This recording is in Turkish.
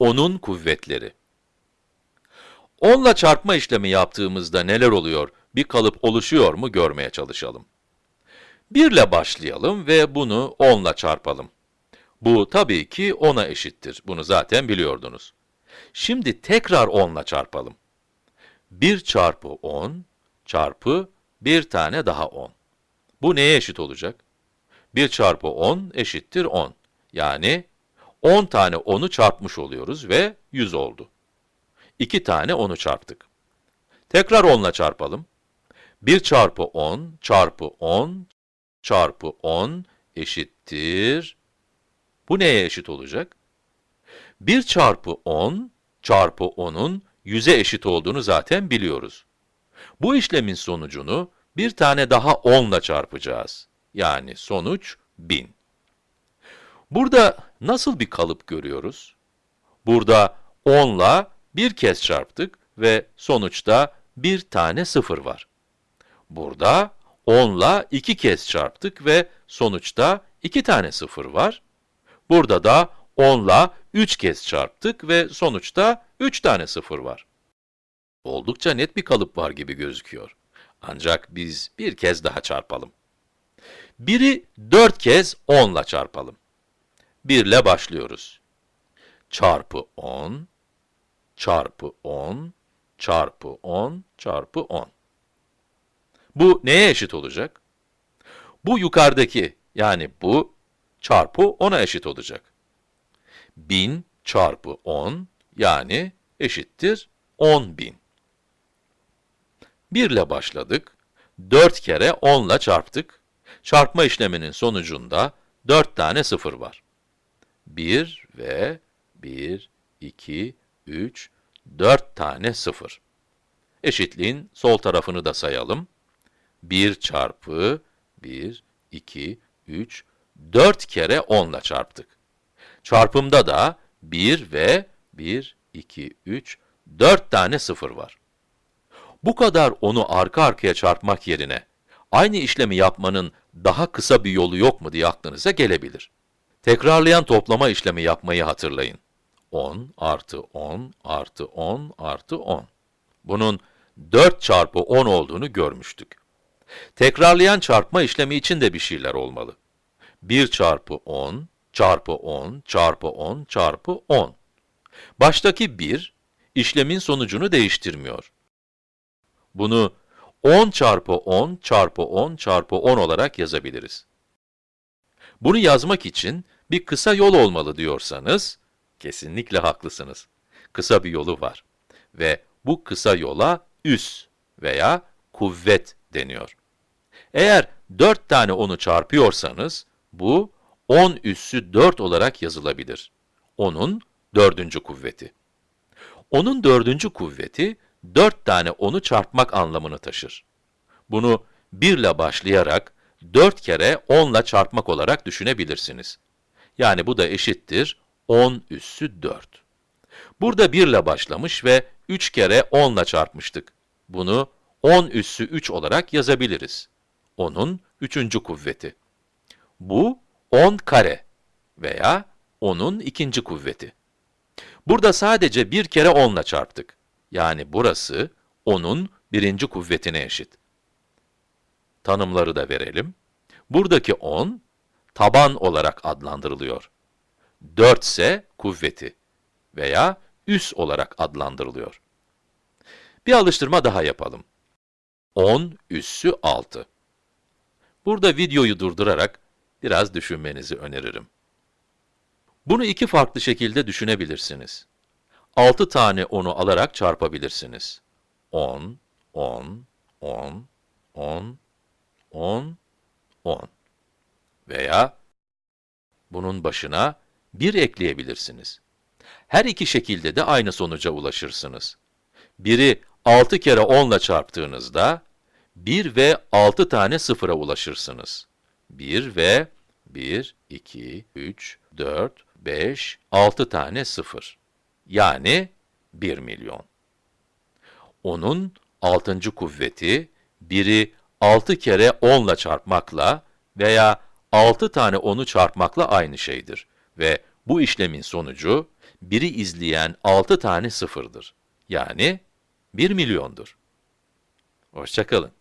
10'un kuvvetleri. 10 ile çarpma işlemi yaptığımızda neler oluyor, bir kalıp oluşuyor mu görmeye çalışalım. 1 ile başlayalım ve bunu 10 ile çarpalım. Bu tabii ki 10'a eşittir. Bunu zaten biliyordunuz. Şimdi tekrar 10 ile çarpalım. 1 çarpı 10 çarpı bir tane daha 10. Bu neye eşit olacak? 1 çarpı 10 eşittir 10. Yani 10 tane 10'u çarpmış oluyoruz ve 100 oldu. 2 tane 10'u çarptık. Tekrar 10 ile çarpalım. 1 çarpı 10 çarpı 10 çarpı 10 eşittir. Bu neye eşit olacak? 1 çarpı 10 çarpı 10'un 100'e eşit olduğunu zaten biliyoruz. Bu işlemin sonucunu bir tane daha 10 ile çarpacağız. Yani sonuç 1000. Burada nasıl bir kalıp görüyoruz? Burada 10 ile bir kez çarptık ve sonuçta bir tane 0 var. Burada 10 ile iki kez çarptık ve sonuçta iki tane 0 var. Burada da 10 ile 3 kez çarptık ve sonuçta 3 tane 0 var. Oldukça net bir kalıp var gibi gözüküyor. Ancak biz bir kez daha çarpalım. 1'i 4 kez 10 ile çarpalım. 1 ile başlıyoruz. Çarpı 10, çarpı 10, çarpı 10, çarpı 10. Bu neye eşit olacak? Bu yukarıdaki, yani bu çarpı 10'a eşit olacak. 1000 çarpı 10, yani eşittir 10.000. 1 ile başladık, 4 kere 10 ile çarptık. Çarpma işleminin sonucunda 4 tane 0 var. 1 ve 1, 2, 3, 4 tane 0. Eşitliğin sol tarafını da sayalım. 1 çarpı 1, 2, 3, 4 kere 10 ile çarptık. Çarpımda da 1 ve 1, 2, 3, 4 tane 0 var. Bu kadar onu arka arkaya çarpmak yerine, aynı işlemi yapmanın daha kısa bir yolu yok mu diye aklınıza gelebilir. Tekrarlayan toplama işlemi yapmayı hatırlayın. 10 artı 10 artı 10 artı 10. Bunun 4 çarpı 10 olduğunu görmüştük. Tekrarlayan çarpma işlemi için de bir şeyler olmalı. 1 çarpı 10 çarpı 10 çarpı 10 çarpı 10. Baştaki 1, işlemin sonucunu değiştirmiyor. Bunu 10 çarpı 10 çarpı 10 çarpı 10 olarak yazabiliriz. Bunu yazmak için bir kısa yol olmalı diyorsanız, kesinlikle haklısınız. Kısa bir yolu var. Ve bu kısa yola üs veya kuvvet deniyor. Eğer 4 tane 10'u çarpıyorsanız, bu 10 üssü 4 olarak yazılabilir. 10'un dördüncü kuvveti. 10'un dördüncü kuvveti, 4 tane 10'u çarpmak anlamını taşır. Bunu 1 ile başlayarak 4 kere 10 ile çarpmak olarak düşünebilirsiniz. Yani bu da eşittir 10 üssü 4. Burada 1 ile başlamış ve 3 kere 10 ile çarpmıştık. Bunu 10 üssü 3 olarak yazabiliriz. 10'un 3. kuvveti. Bu 10 kare veya 10'un ikinci kuvveti. Burada sadece bir kere 10 ile çarptık. Yani burası 10'un birinci kuvvetine eşit. Tanımları da verelim. Buradaki 10, taban olarak adlandırılıyor. 4 ise kuvveti veya üs olarak adlandırılıyor. Bir alıştırma daha yapalım. 10 üssü 6. Burada videoyu durdurarak biraz düşünmenizi öneririm. Bunu iki farklı şekilde düşünebilirsiniz. 6 tane 10'u alarak çarpabilirsiniz. 10, 10, 10, 10, 10, 10. Veya bunun başına 1 ekleyebilirsiniz. Her iki şekilde de aynı sonuca ulaşırsınız. Biri 6 kere 10 ile çarptığınızda, 1 ve 6 tane sıfıra ulaşırsınız. 1 ve 1, 2, 3, 4, 5, 6 tane sıfır. Yani 1 milyon. Onun 6. kuvveti, biri 6 kere 10 ile çarpmakla veya 6 tane 10'u çarpmakla aynı şeydir ve bu işlemin sonucu 1'i izleyen 6 tane sıfırdır. Yani 1 milyondur. Hoşçakalın.